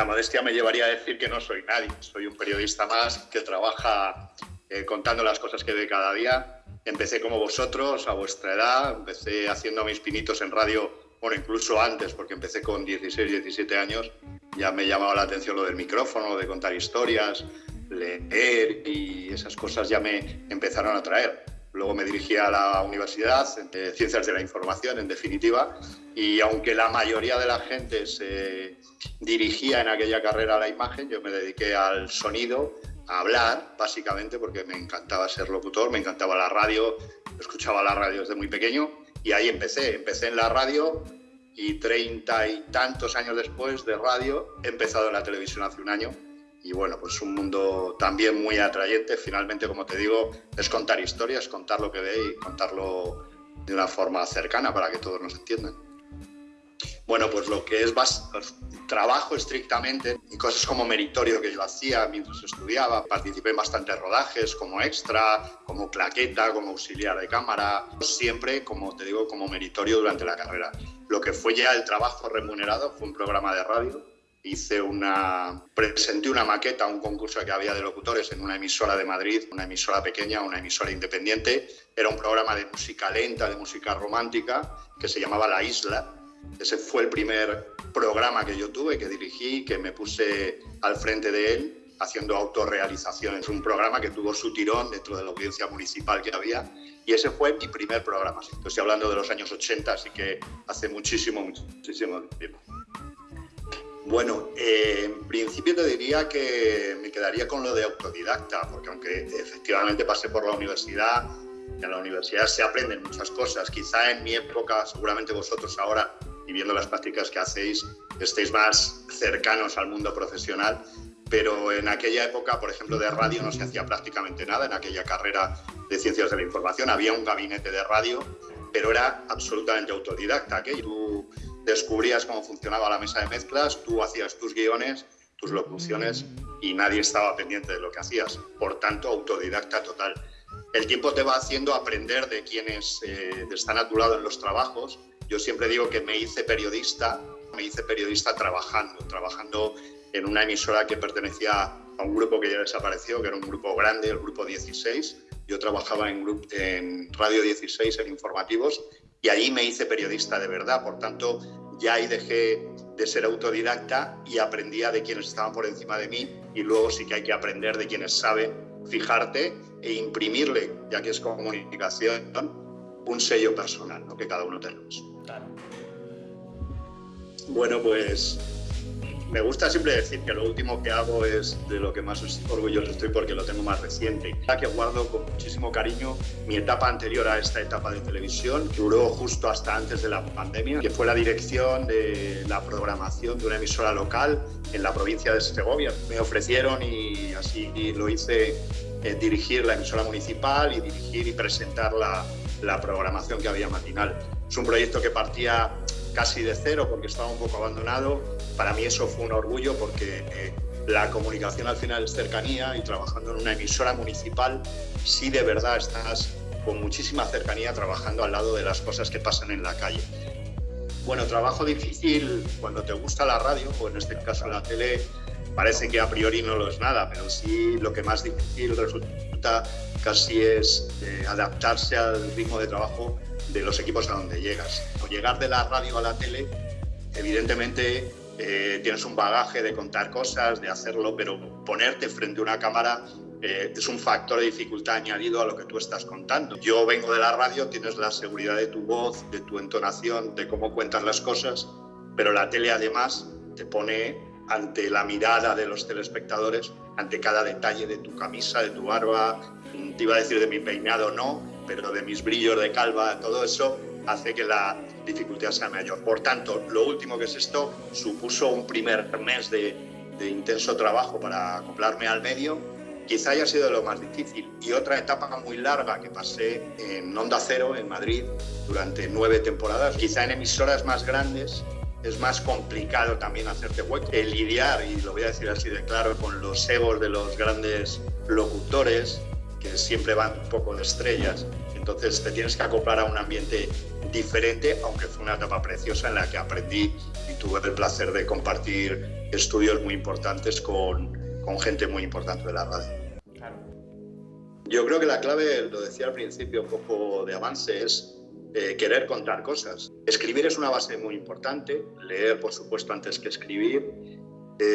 la modestia me llevaría a decir que no soy nadie. Soy un periodista más que trabaja eh, contando las cosas que ve cada día. Empecé como vosotros, a vuestra edad, empecé haciendo mis pinitos en radio, bueno, incluso antes, porque empecé con 16, 17 años. Ya me llamaba la atención lo del micrófono, de contar historias, leer y esas cosas ya me empezaron a traer. Luego me dirigí a la Universidad de Ciencias de la Información, en definitiva, y aunque la mayoría de la gente se dirigía en aquella carrera a la imagen, yo me dediqué al sonido, a hablar, básicamente, porque me encantaba ser locutor, me encantaba la radio, escuchaba la radio desde muy pequeño, y ahí empecé. Empecé en la radio y treinta y tantos años después de radio he empezado en la televisión hace un año y bueno, pues un mundo también muy atrayente. Finalmente, como te digo, es contar historias, contar lo que ve y contarlo de una forma cercana para que todos nos entiendan. Bueno, pues lo que es trabajo estrictamente y cosas como meritorio que yo hacía mientras estudiaba. Participé en bastantes rodajes como extra, como claqueta, como auxiliar de cámara, siempre, como te digo, como meritorio durante la carrera. Lo que fue ya el trabajo remunerado fue un programa de radio hice una, presenté una maqueta a un concurso que había de locutores en una emisora de Madrid, una emisora pequeña, una emisora independiente. Era un programa de música lenta, de música romántica, que se llamaba La Isla. Ese fue el primer programa que yo tuve, que dirigí, que me puse al frente de él haciendo autorrealización. Es un programa que tuvo su tirón dentro de la audiencia municipal que había y ese fue mi primer programa. Estoy hablando de los años 80, así que hace muchísimo, muchísimo tiempo. Bueno, eh, en principio te diría que me quedaría con lo de autodidacta, porque aunque efectivamente pasé por la universidad, en la universidad se aprenden muchas cosas. Quizá en mi época, seguramente vosotros ahora, y viendo las prácticas que hacéis, estéis más cercanos al mundo profesional, pero en aquella época, por ejemplo, de radio no se hacía prácticamente nada, en aquella carrera de ciencias de la información había un gabinete de radio, pero era absolutamente autodidacta. que Tú descubrías cómo funcionaba la mesa de mezclas, tú hacías tus guiones, tus locuciones y nadie estaba pendiente de lo que hacías. Por tanto, autodidacta total. El tiempo te va haciendo aprender de quienes eh, están a tu lado en los trabajos. Yo siempre digo que me hice periodista, me hice periodista trabajando, trabajando en una emisora que pertenecía a un grupo que ya desapareció, que era un grupo grande, el grupo 16. Yo trabajaba en, en Radio 16, en informativos, y ahí me hice periodista de verdad. Por tanto, ya ahí dejé de ser autodidacta y aprendía de quienes estaban por encima de mí y luego sí que hay que aprender de quienes saben fijarte e imprimirle, ya que es comunicación, un sello personal, ¿no? que cada uno tenemos. Bueno, pues me gusta siempre decir que lo último que hago es de lo que más orgulloso estoy porque lo tengo más reciente. Que guardo con muchísimo cariño mi etapa anterior a esta etapa de televisión, que duró justo hasta antes de la pandemia, que fue la dirección de la programación de una emisora local en la provincia de Segovia. Me ofrecieron y así lo hice eh, dirigir la emisora municipal y dirigir y presentar la, la programación que había matinal. Es un proyecto que partía casi de cero porque estaba un poco abandonado. Para mí eso fue un orgullo porque eh, la comunicación al final es cercanía y trabajando en una emisora municipal, sí de verdad estás con muchísima cercanía trabajando al lado de las cosas que pasan en la calle. Bueno, trabajo difícil cuando te gusta la radio, o en este caso la tele, parece que a priori no lo es nada, pero sí lo que más difícil resulta casi es eh, adaptarse al ritmo de trabajo de los equipos a donde llegas. O llegar de la radio a la tele, evidentemente eh, tienes un bagaje de contar cosas, de hacerlo, pero ponerte frente a una cámara eh, es un factor de dificultad añadido a lo que tú estás contando. Yo vengo de la radio, tienes la seguridad de tu voz, de tu entonación, de cómo cuentas las cosas, pero la tele además te pone ante la mirada de los telespectadores, ante cada detalle de tu camisa, de tu barba, te iba a decir de mi peinado no, pero de mis brillos de calva, todo eso hace que la dificultad sea mayor. Por tanto, lo último que es esto supuso un primer mes de, de intenso trabajo para acoplarme al medio. Quizá haya sido lo más difícil. Y otra etapa muy larga que pasé en Onda Cero, en Madrid, durante nueve temporadas. Quizá en emisoras más grandes es más complicado también hacerte hueco. El lidiar, y lo voy a decir así de claro, con los egos de los grandes locutores, que siempre van un poco de estrellas. Entonces te tienes que acoplar a un ambiente diferente, aunque fue una etapa preciosa en la que aprendí y tuve el placer de compartir estudios muy importantes con, con gente muy importante de la radio. Yo creo que la clave, lo decía al principio, un poco de avance, es eh, querer contar cosas. Escribir es una base muy importante, leer, por supuesto, antes que escribir,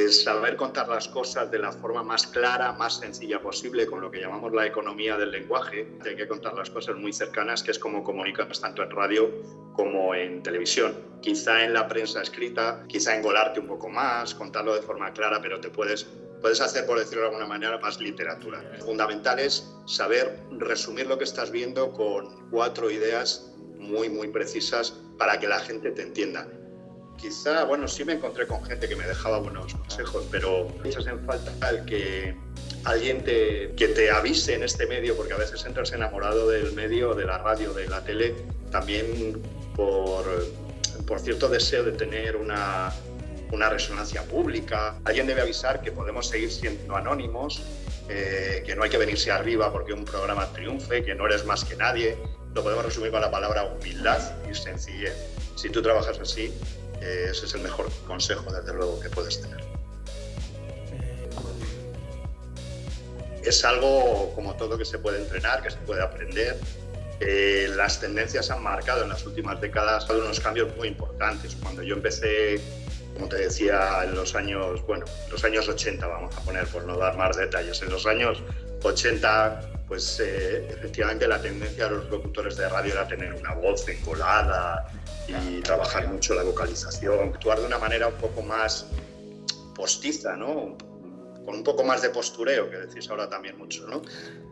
saber contar las cosas de la forma más clara, más sencilla posible, con lo que llamamos la economía del lenguaje. Hay que contar las cosas muy cercanas, que es como comunicas tanto en radio como en televisión. Quizá en la prensa escrita, quizá engolarte un poco más, contarlo de forma clara, pero te puedes puedes hacer, por decirlo de alguna manera, más literatura. Fundamental es saber resumir lo que estás viendo con cuatro ideas muy, muy precisas para que la gente te entienda. Quizá, bueno, sí me encontré con gente que me dejaba buenos consejos, pero echas en falta que alguien te, que te avise en este medio, porque a veces entras enamorado del medio, de la radio, de la tele, también por, por cierto deseo de tener una, una resonancia pública. Alguien debe avisar que podemos seguir siendo anónimos, eh, que no hay que venirse arriba porque un programa triunfe, que no eres más que nadie. Lo podemos resumir con la palabra humildad y sencillez. Si tú trabajas así, eh, ese es el mejor consejo, desde luego, que puedes tener. Es algo como todo que se puede entrenar, que se puede aprender. Eh, las tendencias han marcado en las últimas décadas unos cambios muy importantes. Cuando yo empecé como te decía, en los años, bueno, los años 80 vamos a poner, por no dar más detalles, en los años 80, pues eh, efectivamente la tendencia de los locutores de radio era tener una voz encolada y trabajar mucho la vocalización, actuar de una manera un poco más postiza, ¿no? Con un poco más de postureo, que decís ahora también mucho, ¿no?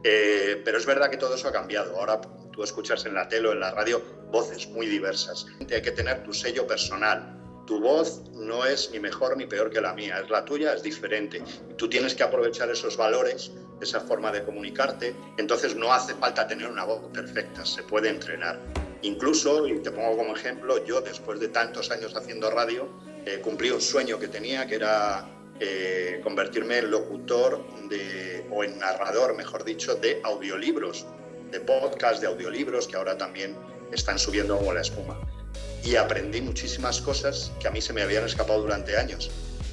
Eh, pero es verdad que todo eso ha cambiado. Ahora tú escuchas en la tele o en la radio voces muy diversas. Hay que tener tu sello personal, tu voz no es ni mejor ni peor que la mía, es la tuya, es diferente. tú tienes que aprovechar esos valores, esa forma de comunicarte. Entonces no hace falta tener una voz perfecta, se puede entrenar. Incluso, y te pongo como ejemplo, yo después de tantos años haciendo radio, eh, cumplí un sueño que tenía, que era eh, convertirme en locutor o en narrador, mejor dicho, de audiolibros, de podcast, de audiolibros, que ahora también están subiendo como la espuma y aprendí muchísimas cosas que a mí se me habían escapado durante años.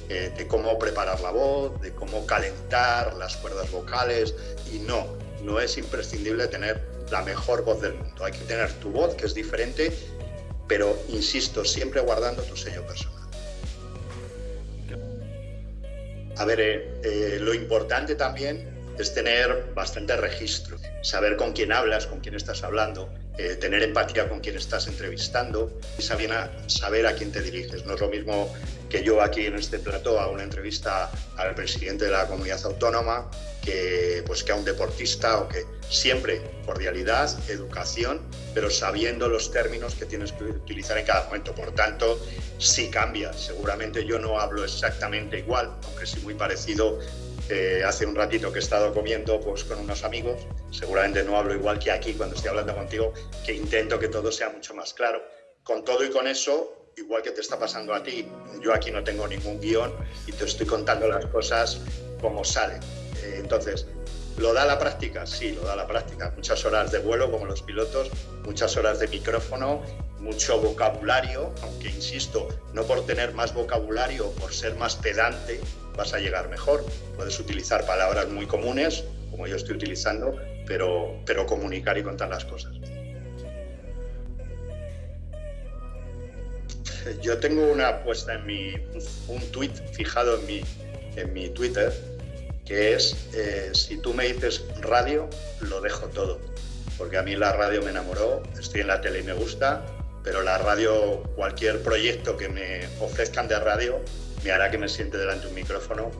Eh, de cómo preparar la voz, de cómo calentar las cuerdas vocales y no, no es imprescindible tener la mejor voz del mundo. Hay que tener tu voz, que es diferente, pero insisto, siempre guardando tu sello personal. A ver, eh, eh, lo importante también es tener bastante registro, saber con quién hablas, con quién estás hablando, eh, tener empatía con quien estás entrevistando y saber a, saber a quién te diriges. No es lo mismo que yo aquí en este plato haga una entrevista al presidente de la comunidad autónoma que, pues, que a un deportista o que siempre cordialidad, educación, pero sabiendo los términos que tienes que utilizar en cada momento. Por tanto, sí cambia. Seguramente yo no hablo exactamente igual, aunque sí muy parecido hace un ratito que he estado comiendo pues, con unos amigos, seguramente no hablo igual que aquí cuando estoy hablando contigo, que intento que todo sea mucho más claro. Con todo y con eso, igual que te está pasando a ti, yo aquí no tengo ningún guion y te estoy contando las cosas como salen. Entonces, ¿Lo da la práctica? Sí, lo da la práctica. Muchas horas de vuelo, como los pilotos, muchas horas de micrófono, mucho vocabulario, aunque insisto, no por tener más vocabulario por ser más pedante vas a llegar mejor. Puedes utilizar palabras muy comunes, como yo estoy utilizando, pero, pero comunicar y contar las cosas. Yo tengo una puesta en mi, un tweet fijado en mi, en mi Twitter, es, eh, si tú me dices radio, lo dejo todo. Porque a mí la radio me enamoró, estoy en la tele y me gusta, pero la radio, cualquier proyecto que me ofrezcan de radio, me hará que me siente delante de un micrófono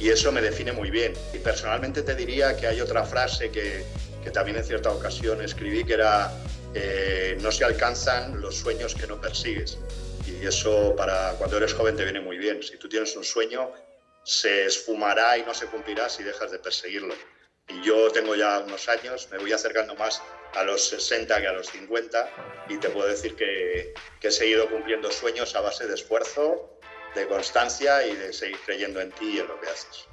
y eso me define muy bien. Y personalmente te diría que hay otra frase que, que también en cierta ocasión escribí, que era eh, no se alcanzan los sueños que no persigues. Y eso para cuando eres joven te viene muy bien. Si tú tienes un sueño, se esfumará y no se cumplirá si dejas de perseguirlo. Y yo tengo ya unos años, me voy acercando más a los 60 que a los 50 y te puedo decir que, que he seguido cumpliendo sueños a base de esfuerzo, de constancia y de seguir creyendo en ti y en lo que haces.